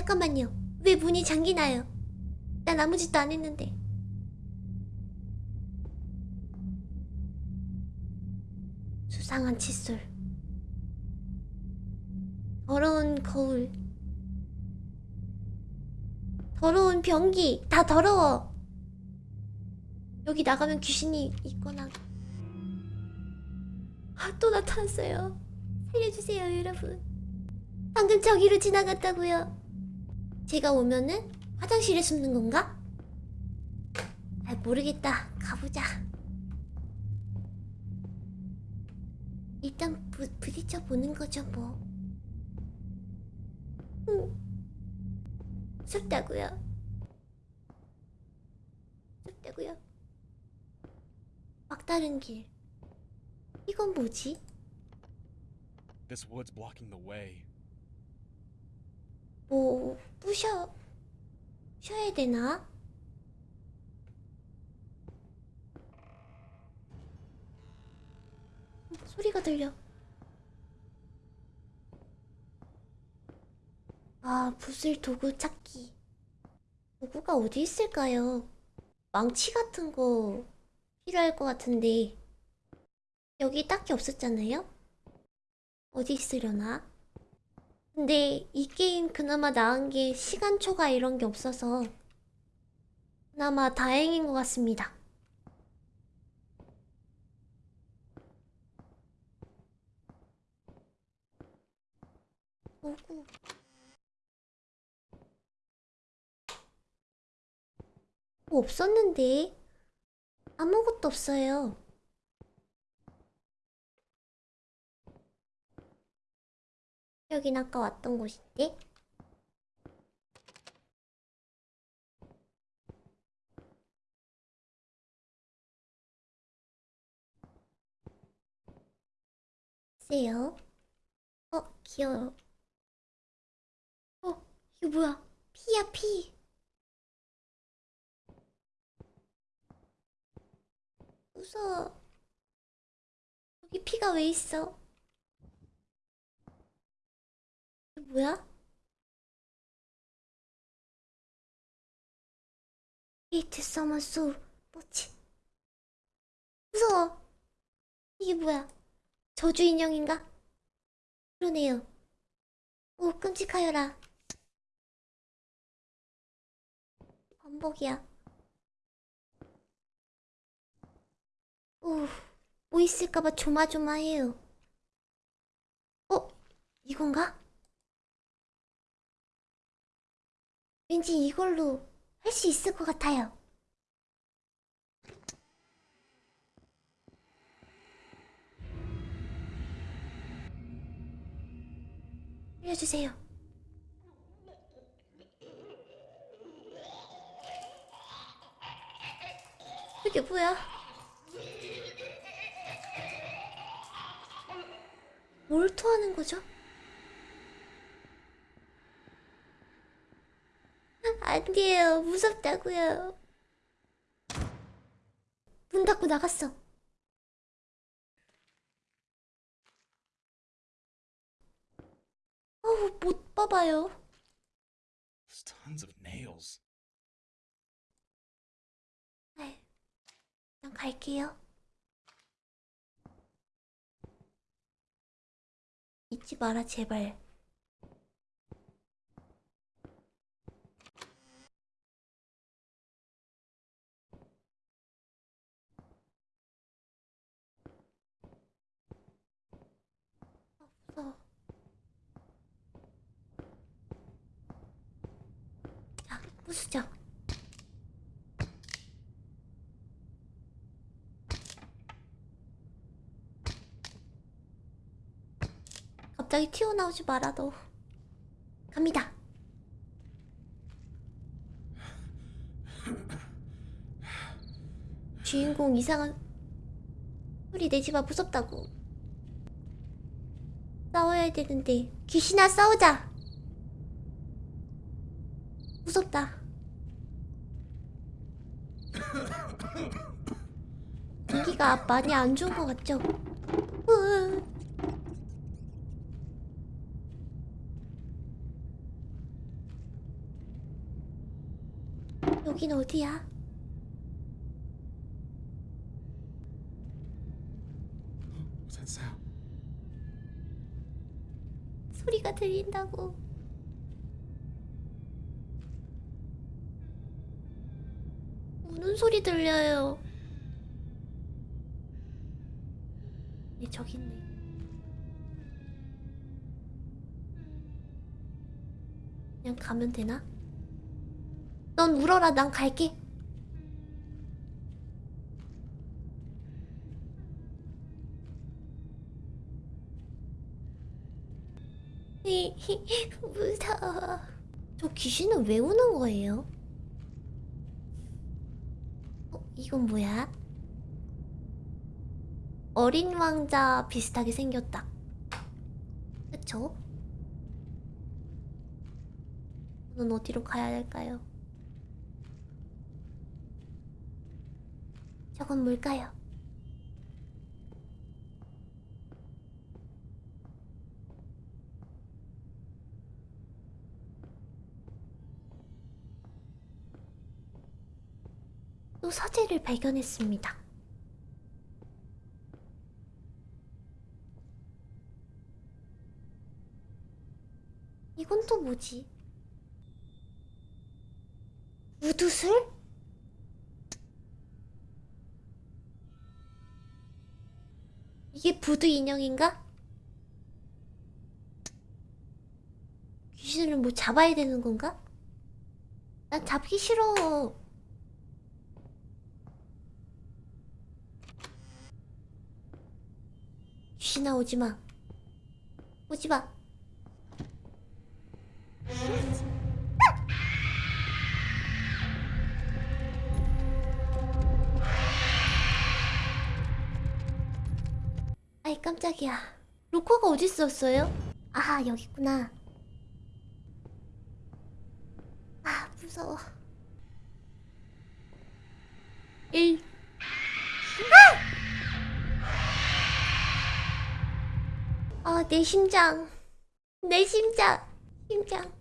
잠깐만요. 왜 문이 잠기나요? 난 아무 짓도 안 했는데. 수상한 칫솔. 더러운 거울. 더러운 변기. 다 더러워. 여기 나가면 귀신이 있거나. 아, 또 나타났어요. 살려주세요, 여러분. 방금 저기로 지나갔다고요. 제가 오면은 화장실에 숨는 건가? 잘 모르겠다. 가보자. 일단 부, 부딪혀 보는 거죠, 뭐. 음. 무섭다고요. 무섭다고요. 막다른 길. 이건 뭐지? This wood's blocking the way. 뭐 부셔 쉬어야 되나? 소리가 들려. 아, 부술 도구 찾기. 도구가 어디 있을까요? 망치 같은 거 필요할 것 같은데 여기 딱히 없었잖아요? 어디 있으려나? 근데 이 게임 그나마 나은 게 시간 초과 이런 게 없어서 그나마 다행인 것 같습니다. 오구. 뭐 없었는데 아무것도 없어요. 여긴 아까 왔던 곳인데? 글쎄요. 어, 귀여워. 어, 이거 뭐야? 피야, 피. 무서워. 여기 피가 왜 있어? 뭐야? 에이트 서머수 뭐지? 무서워. 이게 뭐야? 저주 인형인가? 그러네요. 오 끔찍하여라. 반복이야. 오, 뭐 있을까봐 조마조마해요. 어? 이건가? 왠지 이걸로 할 수 있을 것 같아요. 알려주세요. 이게 뭐야? 뭘 토하는 거죠? 안 돼요. 무섭다고요. 문 닫고 나갔어. 어우, 못 봐봐요. Tons of nails. 네. 그냥 갈게요. 잊지 마라, 제발. 없어. 자, 부수죠. 갑자기 튀어나오지 너 갑니다. 주인공 이상한 소리 내지마 무섭다고. 싸워야 되는데 귀신아 싸우자. 무섭다 공기가 많이 안 좋은 것 같죠? 으 여긴 어디야? That sound? 소리가 들린다고. 우는 소리 들려요. 네, 저기 있네. 그냥 가면 되나? 넌 울어라, 난 갈게. 무서워. 저 귀신은 왜 우는 거예요? 어, 이건 뭐야? 어린 왕자 비슷하게 생겼다. 그쵸? 저는 어디로 가야 할까요? 저건 뭘까요? 또 서재를 발견했습니다. 이건 또 뭐지? 우두술? 이게 부두 인형인가? 귀신을 뭐 잡아야 되는 건가? 난 잡기 싫어. 귀신아 오지 마. 오지 마. 아이 깜짝이야. 로커가 어디 있었어요? 아 여기 있구나. 아 무서워. 1 내 심장. 내 심장. 심장.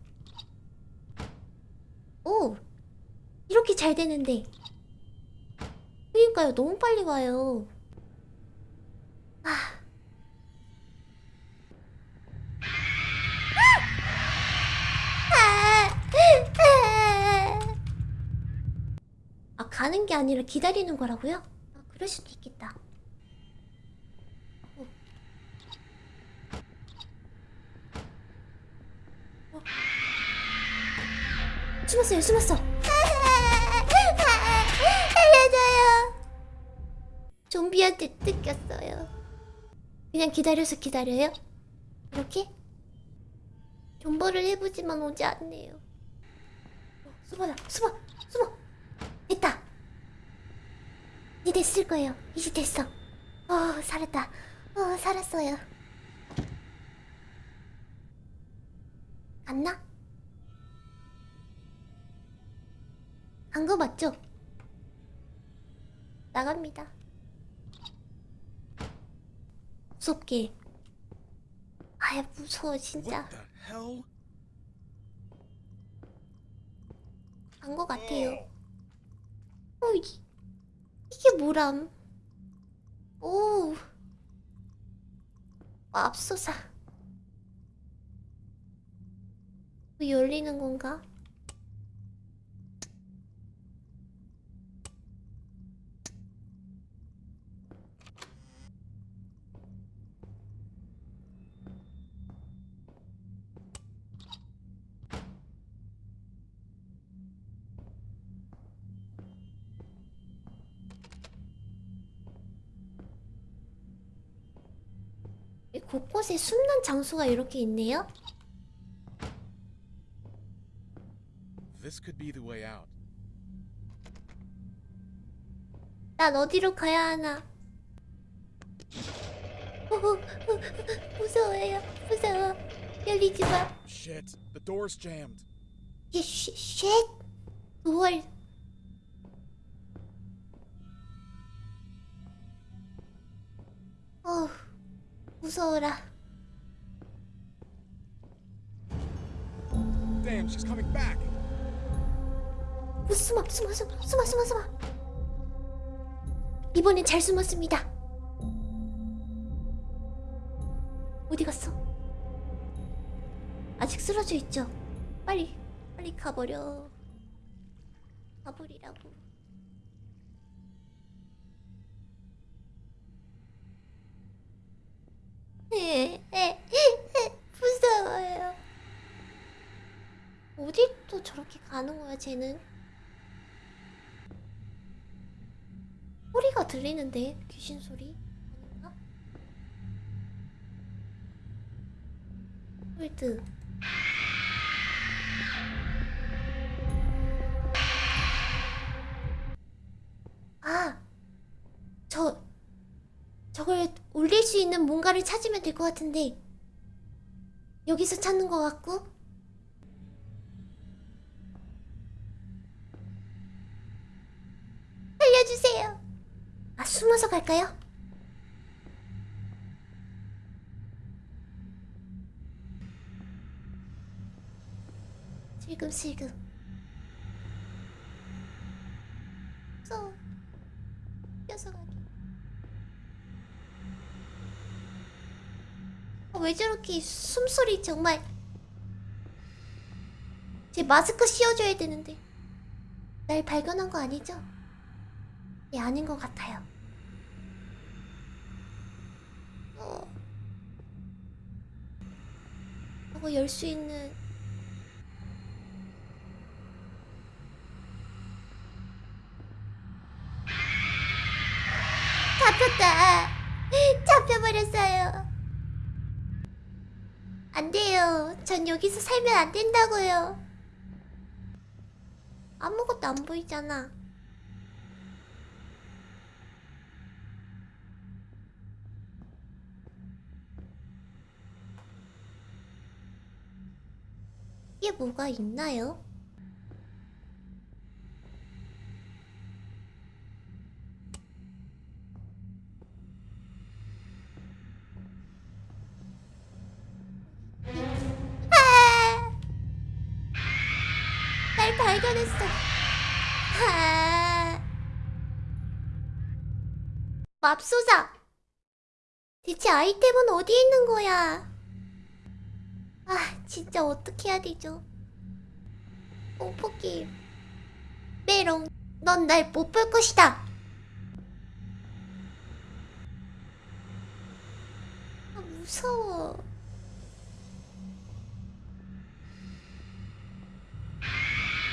오! 이렇게 잘 되는데. 그러니까요, 너무 빨리. 아! 아! 아, 가는 게 아니라 기다리는 거라고요? 아, 그럴 수도 있겠다. 숨었어요, 숨었어. 알려줘요. 좀비한테 뜯겼어요. 그냥 기다려서 기다려요? 이렇게? 존버를 해보지만 오지 않네요. 어, 숨어라, 숨어, 숨어. 됐다. 이제 됐을 거예요. 이제 됐어. 어, 살았다. 어, 살았어요. 갔나? 간거 맞죠? 나갑니다. 무섭게. 아야 무서워 진짜. 간거 같아요. 어 이, 이게 뭐람? 오. 맙소사. 왜 열리는 건가? 곳곳에 숨는 장소가 이렇게 있네요. This could be the way out. 난 어디로 가야 하나? 어, 어, 어, 무서워요. 무서워. 열리지 마. Shit, the door's jammed. 예, 쉣, 쉣. 뭘? 어, 무서워라. Damn, she's coming back. 어, 숨어 숨어 숨어 숨어 숨어 숨어 이번엔 잘 숨었습니다 어디 갔어? 아직 쓰러져 있죠? 빨리 빨리 가버려 가버리라고 무서워요 어디 또 저렇게 가는 거야 쟤는 소리가 들리는데 귀신 소리 아닌가? 홀드 아! 저 저걸 올릴 수 있는 뭔가를 찾으면 될 것 같은데 여기서 찾는 것 같고 알려주세요. 아 숨어서 갈까요? 슬금슬금. 무서워. 뛰어서 가기. 아, 왜 저렇게 숨소리 정말. 제 마스크 씌워줘야 되는데. 날 발견한 거 아니죠? 예, 아닌 것 같아요. 어. 저거 열 수 있는 잡혔다. 잡혀버렸어요. 안 돼요. 전 여기서 살면 안 된다고요. 아무것도 안 보이잖아. 게 뭐가 있나요? 아! 날 발견했어. 아! 맙소사. 대체 아이템은 어디 있는 거야? 아, 진짜 어떻게 해야 되죠? 뽕포기. 메롱, 넌 날 못 볼 것이다. 아, 무서워.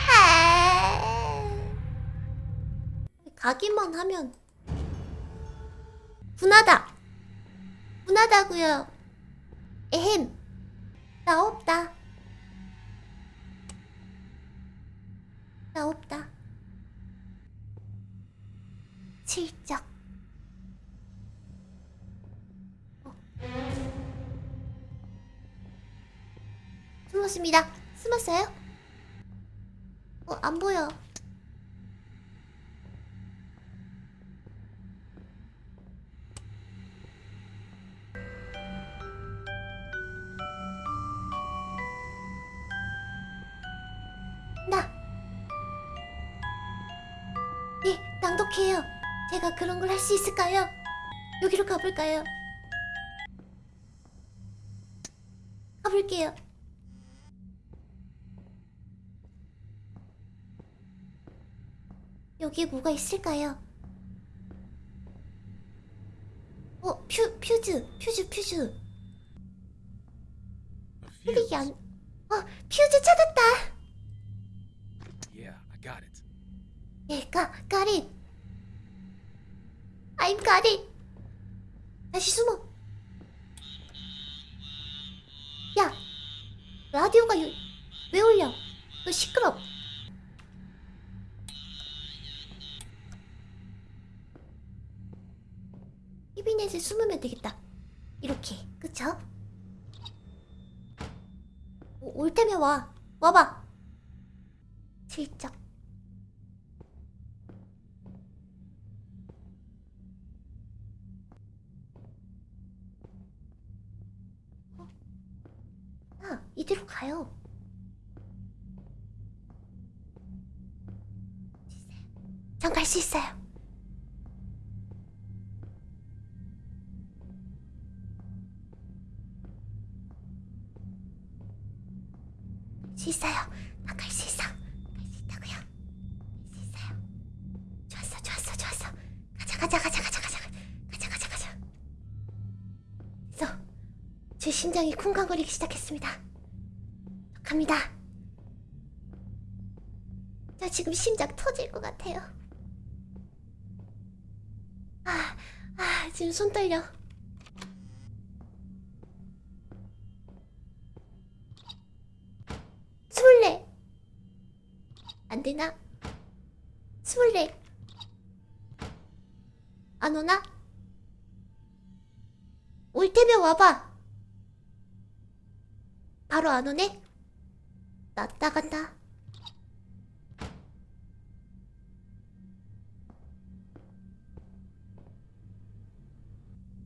아. 가기만 하면 분하다. 분하다고요. 에헴. 나 없다. 나 없다. 실적. 어. 숨었습니다. 숨었어요? 어, 안 보여. 나. 네, 낭독해요. 제가 그런 걸 할 수 있을까요? 여기로 가볼까요? 가볼게요. 여기에 뭐가 있을까요? 어, 퓨, 퓨즈, 퓨즈, 퓨즈. Fuse. 플릭이 안... 어, 퓨즈 찾았다! 예, 가, got it. I'm got. 다시 숨어. 야, 라디오가 요, 왜 울려? 너 시끄러. 히비넷에 숨으면 되겠다. 이렇게, 그쵸? 오, 올 테면 와. 와봐. 슬쩍. 이대로 가요. 전 갈 수 있어요. 갈수 있어요. 나갈 수 있어. 갈 수 있다고요. 갈 수 있어요. 좋았어, 좋았어, 좋았어. 가자, 가자, 가자, 가자, 가자, 가자, 가자, 가자. 그래서 제 심장이 쿵쾅거리기 시작했습니다. 갑니다. 저 지금 심장 터질 것 같아요. 아, 아, 지금 손 떨려. 스물네. 안 되나? 스물네. 안 오나? 올 테면 와봐. 바로 안 오네? 나 나간다.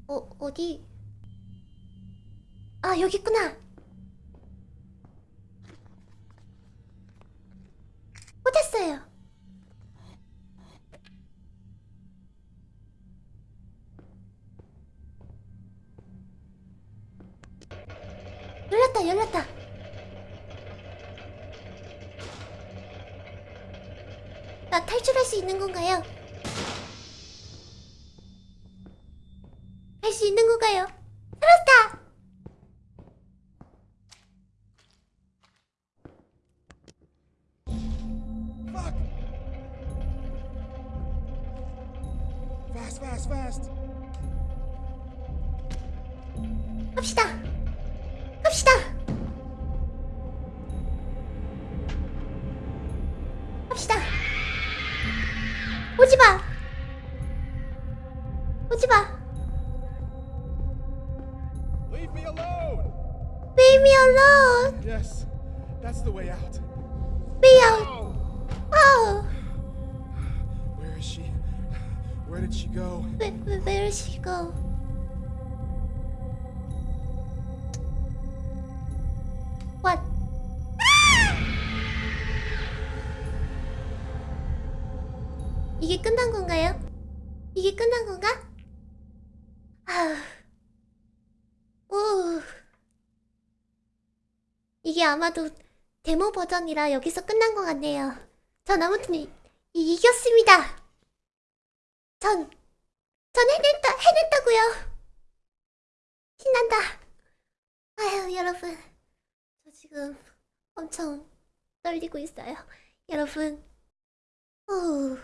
어, 어디? 아, 여기 있구나. 수 있는 건가요? 살았다! Leave me alone! Yes, that's the way out. Me out! Oh! Oh! Where is she? Where did she go? Where, where, where is she go? What? 이게 끝난 건가요? 이게 끝난 건가? 아우. 오. 이게 아마도 데모 버전이라 여기서 끝난 것 같네요. 전 아무튼 이, 이, 이겼습니다. 전, 전 해냈다, 해냈다고요. 신난다. 아유, 여러분. 저 지금 엄청 떨리고 있어요. 여러분. 후.